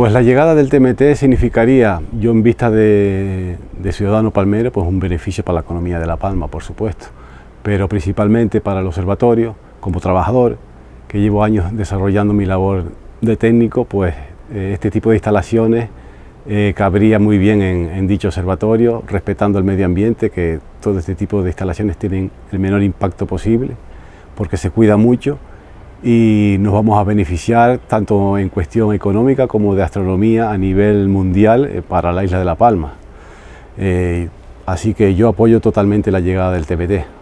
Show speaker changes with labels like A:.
A: Pues la llegada del TMT significaría, yo en vista de, ciudadano palmero, pues un beneficio para la economía de La Palma, por supuesto, pero principalmente para el observatorio, como trabajador, que llevo años desarrollando mi labor de técnico, pues eh, este tipo de instalaciones eh, cabría muy bien en, dicho observatorio, respetando el medio ambiente, que todo este tipo de instalaciones tienen el menor impacto posible, porque se cuida mucho y nos vamos a beneficiar tanto en cuestión económica como de astronomía a nivel mundial eh, para la isla de La Palma. así que yo apoyo totalmente la llegada del TPT.